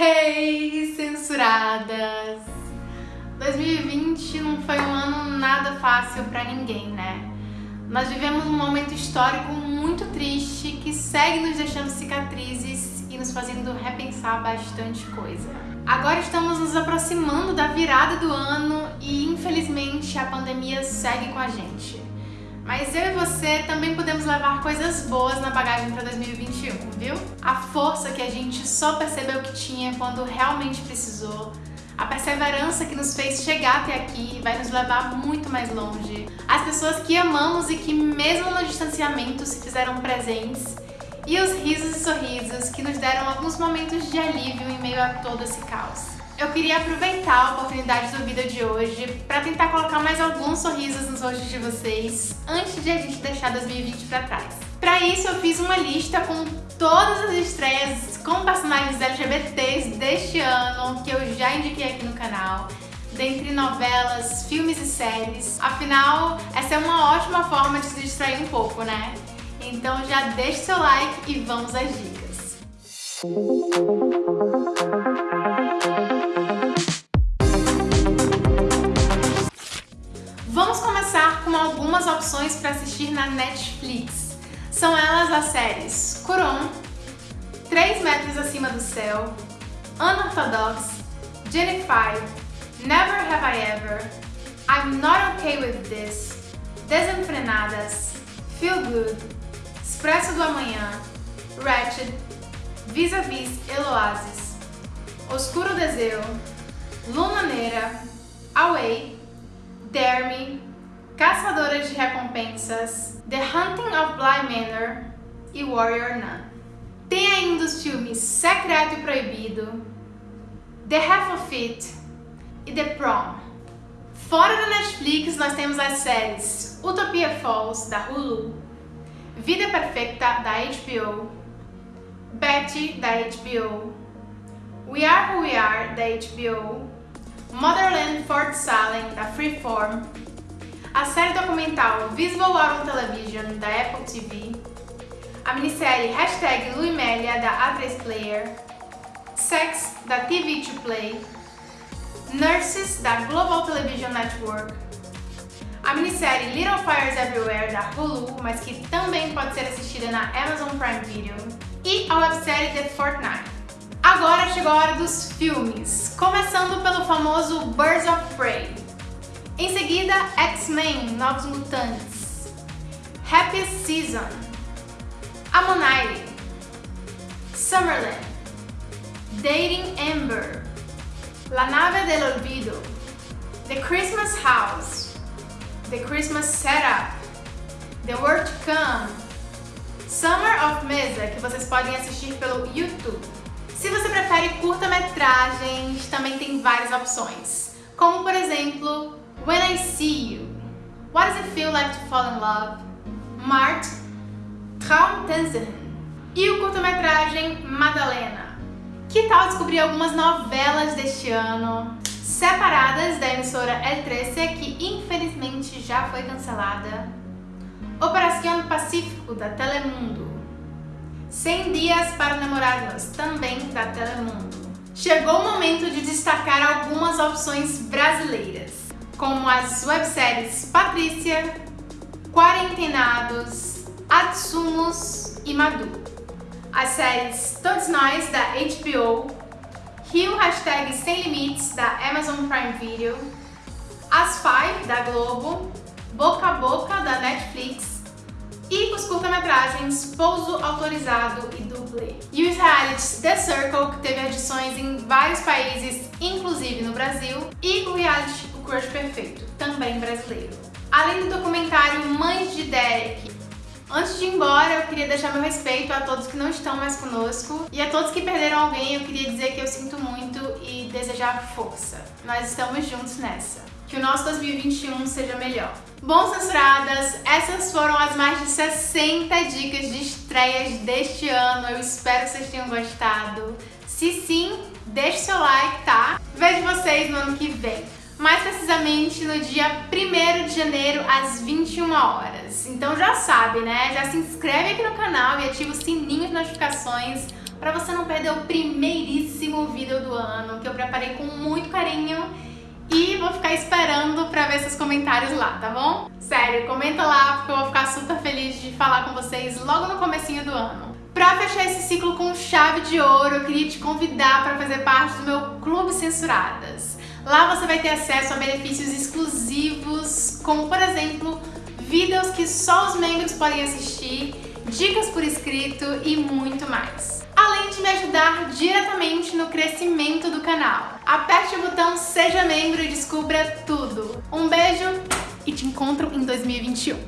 Hey, censuradas! 2020 não foi um ano nada fácil pra ninguém, né? Nós vivemos um momento histórico muito triste que segue nos deixando cicatrizes e nos fazendo repensar bastante coisa. Agora estamos nos aproximando da virada do ano e infelizmente a pandemia segue com a gente. Mas eu e você também podemos levar coisas boas na bagagem para 2021, viu? A força que a gente só percebeu que tinha quando realmente precisou, a perseverança que nos fez chegar até aqui vai nos levar muito mais longe. As pessoas que amamos e que mesmo no distanciamento se fizeram presentes e os risos e sorrisos que nos deram alguns momentos de alívio em meio a todo esse caos. Eu queria aproveitar a oportunidade do vídeo de hoje para tentar colocar mais alguns sorrisos nos rostos de vocês antes de a gente deixar 2020 para trás. Para isso eu fiz uma lista com todas as estreias com personagens LGBTs deste ano que eu já indiquei aqui no canal dentre novelas, filmes e séries. Afinal, essa é uma ótima forma de se distrair um pouco, né? Então já deixe seu like e vamos às dicas. Opções para assistir na Netflix. São elas as séries Curon, 3 metros acima do céu, Unorthodox, Jennifer, Never Have I Ever, I'm Not Okay With This, Desenfrenadas, Feel Good, Expresso do Amanhã, Ratched, Vis-a-Vis -vis Eloasis, Oscuro Deseu, Luna Neira, Away, Dare Me, Caçadoras de Recompensas, The Hunting of Bly Manor e Warrior Nun. Tem ainda os filmes Secreto e Proibido, The Half of It e The Prom. Fora da Netflix, nós temos as séries Utopia Falls, da Hulu, Vida Perfeita, da HBO, Betty, da HBO, We Are Who We Are, da HBO, Motherland Fort Salem, da Freeform a série documental Visible Out on Television, da Apple TV, a minissérie Hashtag Luimélia, da A3 Player, Sex, da TV2 Play, Nurses, da Global Television Network, a minissérie Little Fires Everywhere, da Hulu, mas que também pode ser assistida na Amazon Prime Video, e a websérie The Fortnite. Agora chegou a hora dos filmes, começando pelo famoso Birds of Prey, em seguida, X-Men Novos Mutantes, Happy Season, Ammonite, Summerland, Dating Amber, La Nave del Olvido, The Christmas House, The Christmas Setup, The World to Come, Summer of Mesa, que vocês podem assistir pelo YouTube. Se você prefere curta-metragens, também tem várias opções, como por exemplo When I See You, What Does It Feel Like to Fall in Love, Mart, Traumtanzen e o curta-metragem Madalena. Que tal descobrir algumas novelas deste ano, separadas da emissora El 13, que infelizmente já foi cancelada, Operação Pacífico, da Telemundo, 100 Dias para Namorados, também da Telemundo. Chegou o momento de destacar algumas opções brasileiras como as webséries Patrícia, Quarentenados, Atsumos e Madu. As séries Todos Nós, da HBO, Rio Hashtag Sem Limites, da Amazon Prime Video, As Five, da Globo, Boca a Boca, da Netflix, e os curta-metragens Pouso Autorizado e Dublê. E os realities The Circle, que teve edições em vários países, inclusive no Brasil, e o reality Crush Perfeito, também brasileiro. Além do documentário Mães de Derek. Antes de ir embora, eu queria deixar meu respeito a todos que não estão mais conosco e a todos que perderam alguém, eu queria dizer que eu sinto muito e desejar força. Nós estamos juntos nessa. Que o nosso 2021 seja melhor. Bom, censuradas, essas foram as mais de 60 dicas de estreias deste ano. Eu espero que vocês tenham gostado. Se sim, deixe seu like, tá? Vejo vocês no ano que vem mais precisamente no dia 1 de janeiro às 21 horas. Então já sabe, né? Já se inscreve aqui no canal e ativa o sininho de notificações para você não perder o primeiríssimo vídeo do ano, que eu preparei com muito carinho e vou ficar esperando pra ver seus comentários lá, tá bom? Sério, comenta lá porque eu vou ficar super feliz de falar com vocês logo no comecinho do ano. Pra fechar esse ciclo com chave de ouro, eu queria te convidar para fazer parte do meu Clube Censuradas. Lá você vai ter acesso a benefícios exclusivos, como por exemplo, vídeos que só os membros podem assistir, dicas por escrito e muito mais. Além de me ajudar diretamente no crescimento do canal. Aperte o botão Seja Membro e descubra tudo. Um beijo e te encontro em 2021.